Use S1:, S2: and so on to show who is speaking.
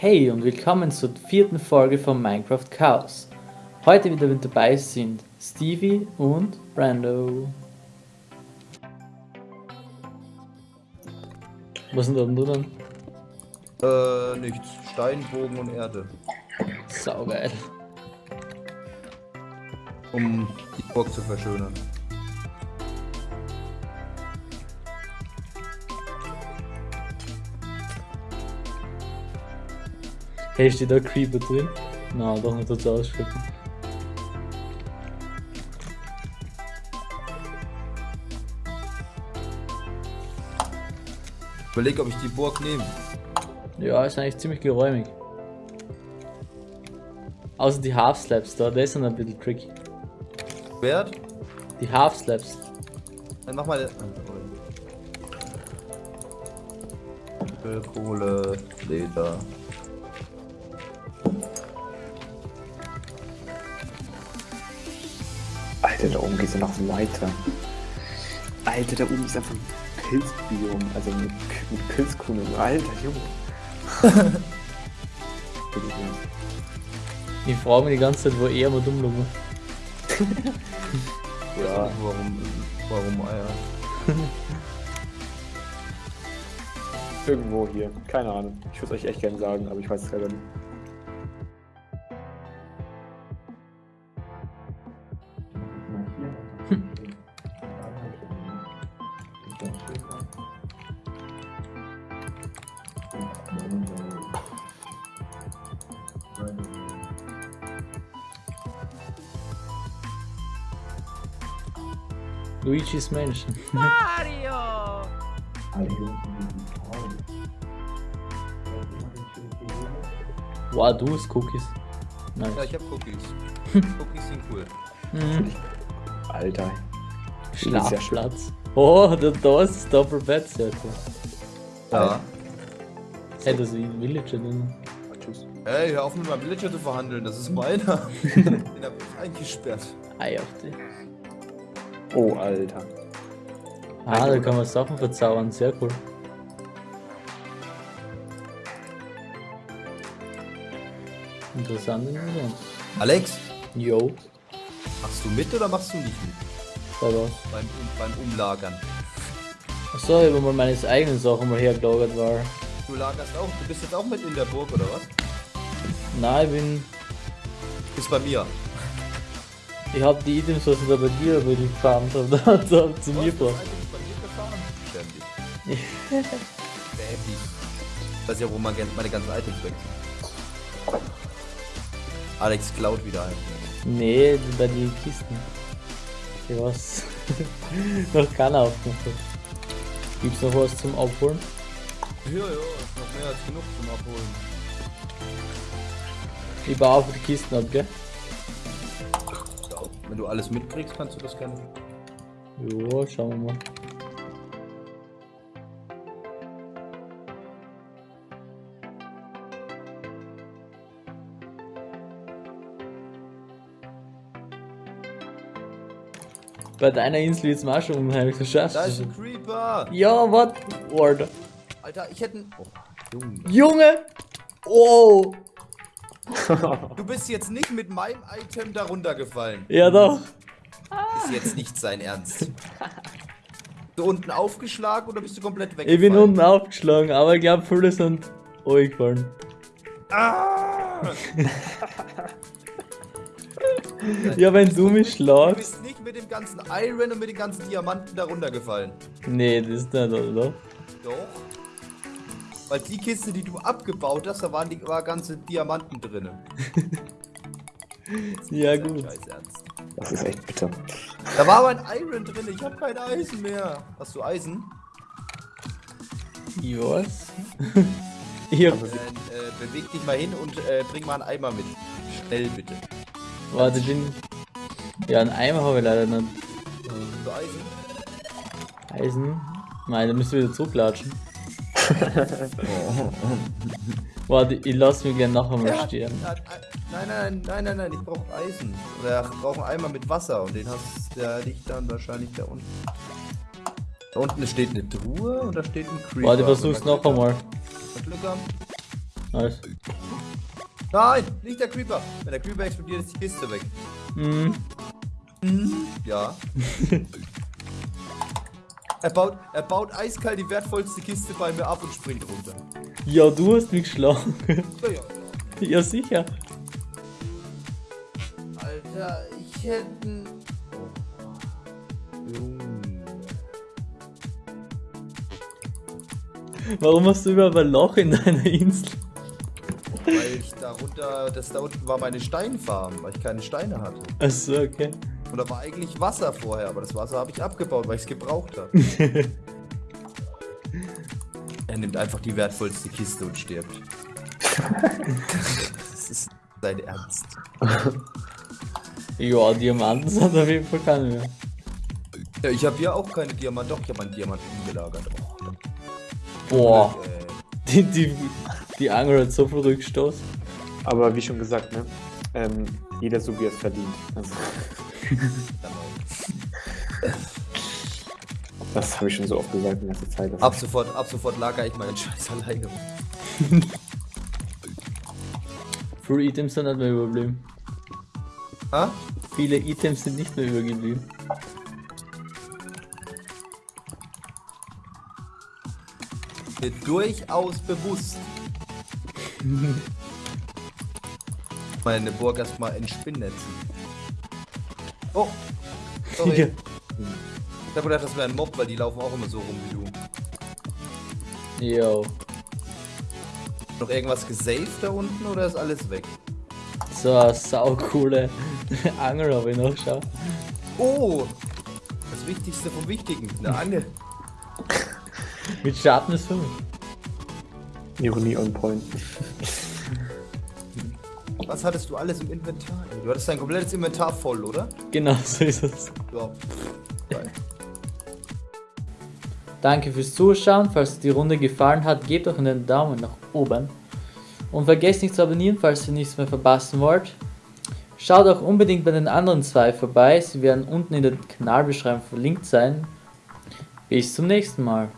S1: Hey und willkommen zur vierten Folge von Minecraft Chaos. Heute wieder mit dabei sind Stevie und Brando. Was sind da oben drin?
S2: Äh, nichts. Stein, Bogen und Erde.
S1: Saugeil.
S2: Um die Burg zu verschönern.
S1: Hey, steht da Creeper drin? Na, doch nicht dazu ausschrecken.
S2: Überleg, ob ich die Burg nehme.
S1: Ja, ist eigentlich ziemlich geräumig. Außer die Half Slaps da, das sind ein bisschen tricky.
S2: Wert?
S1: Die Half Slaps.
S2: Dann mach mal. Kohle, Leder.
S3: Alter, da oben geht's ja noch weiter. Alter, da oben ist einfach ein Pilzbiom, also mit, mit Pilzkugeln. Alter, Junge.
S1: Ich frage mich die ganze Zeit, wo er mal dumm lummer.
S3: ja,
S2: Warum, warum Eier?
S3: irgendwo hier. Keine Ahnung. Ich würde euch echt gerne sagen, aber ich weiß es selber nicht.
S1: Luigi's Mansion.
S4: Mario!
S1: Wow, du hast Cookies. Nice.
S2: Ja, ich hab Cookies. Cookies sind cool.
S1: Mhm.
S3: Alter.
S1: Schlafplatz. Oh, da, da ist das Doppelbett, sehr cool.
S2: Ja.
S1: Hey, das ist wie ein Villager drin.
S3: Tschüss.
S2: Ey, hör auf mit meinem Villager zu verhandeln, das ist meiner. Den hab ich eingesperrt.
S1: Ei auf dich.
S3: Oh, Alter.
S1: Ah, da kann man Sachen verzaubern, sehr cool. Interessant interessant.
S2: Alex,
S1: Yo,
S2: machst du mit oder machst du nicht mit?
S1: war's.
S2: Beim, beim Umlagern.
S1: Achso, ich hab mal meine eigenen Sachen mal hergelagert war.
S2: Du lagerst auch, du bist jetzt auch mit in der Burg, oder was?
S1: Nein, ich bin.
S2: Bist bei mir.
S1: Ich hab die Items, was ich da bei dir über die gefarmt hab, da, da zu mir gebracht.
S2: Ich weiß ja, wo man meine ganzen Items weg sind. Alex klaut wieder ein.
S1: Nee, bei den Kisten. Ich weiß. noch keiner aufgemacht hat. Gibt's noch was zum Abholen?
S2: Ja, ja, ist noch mehr als genug zum Abholen.
S1: Ich baue auf die Kisten ab, gell?
S2: Wenn du alles mitkriegst, kannst du das gerne.
S1: Jo, schauen wir mal. Bei deiner Insel jetzt mal schon unheimlich so
S2: Da ist ein Creeper!
S1: Ja, was? Alter.
S2: Alter, ich hätte. Oh, Junge.
S1: Junge! Oh!
S2: Du bist jetzt nicht mit meinem Item darunter gefallen.
S1: Ja doch.
S2: Ist jetzt nicht sein Ernst. Bist du unten aufgeschlagen oder bist du komplett weg?
S1: Ich bin unten aufgeschlagen, aber ich glaube viele sind gefallen.
S2: Ah!
S1: Ja, wenn du mich
S2: Du
S1: schlagst.
S2: bist nicht mit dem ganzen Iron und mit den ganzen Diamanten darunter gefallen.
S1: Nee, das ist nicht, oder?
S2: Doch. Weil die Kiste, die du abgebaut hast, da waren die war ganze Diamanten drin.
S1: Ja, gut.
S2: Scheiß Ernst.
S3: Das ist echt bitter.
S2: Da war aber ein Iron drin, ich habe kein Eisen mehr. Hast du Eisen?
S1: Was? hab,
S2: Dann äh, beweg dich mal hin und äh, bring mal einen Eimer mit. Schnell bitte.
S1: warte, den. Ja, einen Eimer habe ich leider nicht.
S2: Hast du Eisen?
S1: Eisen. Nein, da müssen wir wieder zurücklatschen. Warte, ich lass mich gerne nachher mal
S2: Er hat-
S1: sterben.
S2: er Nein, nein, nein, nein, nein, ich brauche Eisen. Oder ich brauche einen Eimer mit Wasser und den hast der liegt dann wahrscheinlich da unten. Da unten steht eine Truhe und da steht ein Creeper.
S1: Warte, versuch's noch einmal.
S2: Glück haben.
S1: Alles.
S2: Nein, nicht der Creeper. Wenn der Creeper explodiert, ist die Kiste weg.
S1: Mhm.
S2: Ja. er, baut, er baut eiskalt die wertvollste Kiste bei mir ab und springt runter.
S1: Ja, du hast mich geschlagen.
S2: Ja, ja.
S1: ja, sicher.
S2: Alter, ich hätte.
S1: Warum hast du überhaupt ein Loch in deiner Insel?
S2: Weil ich darunter, das da unten war meine Steinfarm, weil ich keine Steine hatte.
S1: Achso, okay.
S2: Und da war eigentlich Wasser vorher, aber das Wasser habe ich abgebaut, weil ich es gebraucht habe. er nimmt einfach die wertvollste Kiste und stirbt. das ist dein Ernst.
S1: Ja, Diamanten sind auf jeden Fall keine mehr.
S2: Ja, ich habe hier auch keine Diamanten. Doch, ich habe einen Diamanten gelagert. Oh,
S1: Boah,
S2: äh,
S1: die, die, die Angel hat so viel Rückstoß.
S3: Aber wie schon gesagt, ne? Ähm, jeder so wie er es verdient. Also, das habe ich schon so oft gesagt in letzter Zeit.
S2: ab sofort, ab sofort lager ich meinen Scheiß alleine.
S1: Viele Items sind nicht mehr überblieben.
S2: Ha?
S1: Viele Items sind nicht mehr übergeblieben.
S2: Mir durchaus bewusst. Meine Burg erstmal entspinnetzen. Oh! Sorry.
S1: Ja.
S2: Ich hab gedacht, das wäre ein Mob, weil die laufen auch immer so rum wie du.
S1: Yo,
S2: Noch irgendwas gesaved da unten oder ist alles weg?
S1: so eine saucoole Angel habe ich noch, schau.
S2: Oh! Das Wichtigste vom Wichtigen, eine Angel.
S1: Mit Sharpness 5.
S3: Ironie on point.
S2: Was hattest du alles im Inventar? Du hattest dein komplettes Inventar voll, oder?
S1: Genau so ist es.
S2: Ja. Geil.
S1: Danke fürs Zuschauen. Falls dir die Runde gefallen hat, gebt doch einen Daumen nach oben. Und vergesst nicht zu abonnieren, falls ihr nichts mehr verpassen wollt. Schaut auch unbedingt bei den anderen zwei vorbei. Sie werden unten in der Kanalbeschreibung verlinkt sein. Bis zum nächsten Mal.